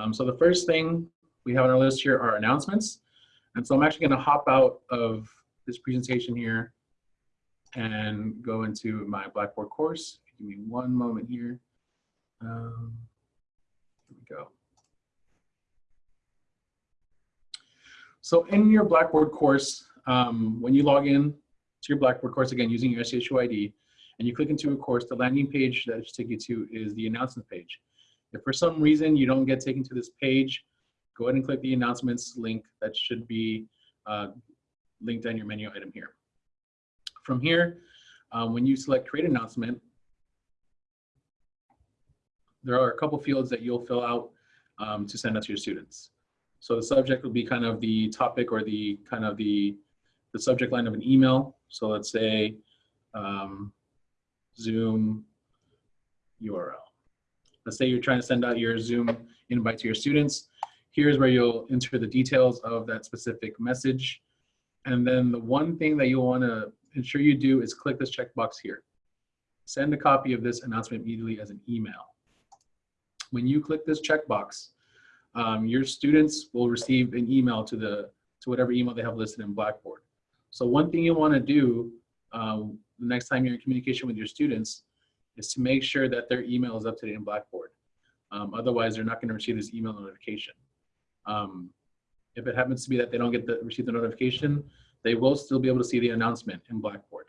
Um, so the first thing we have on our list here are announcements. And so I'm actually gonna hop out of this presentation here and go into my Blackboard course. Give me one moment here. Um, here we go. So in your Blackboard course, um, when you log in to your Blackboard course, again, using your SCHU ID, and you click into a course, the landing page that should take you to is the announcement page. If for some reason you don't get taken to this page, go ahead and click the announcements link that should be uh, linked on your menu item here. From here, um, when you select create announcement, there are a couple fields that you'll fill out um, to send out to your students. So the subject will be kind of the topic or the kind of the, the subject line of an email. So let's say um, Zoom URL. Let's say you're trying to send out your Zoom invite to your students. Here's where you'll enter the details of that specific message. And then the one thing that you'll want to ensure you do is click this checkbox here. Send a copy of this announcement immediately as an email. When you click this checkbox, um, your students will receive an email to the to whatever email they have listed in Blackboard. So one thing you want to do um, the next time you're in communication with your students is to make sure that their email is up to date in Blackboard. Um, otherwise, they're not going to receive this email notification. Um, if it happens to be that they don't get the receive the notification, they will still be able to see the announcement in Blackboard.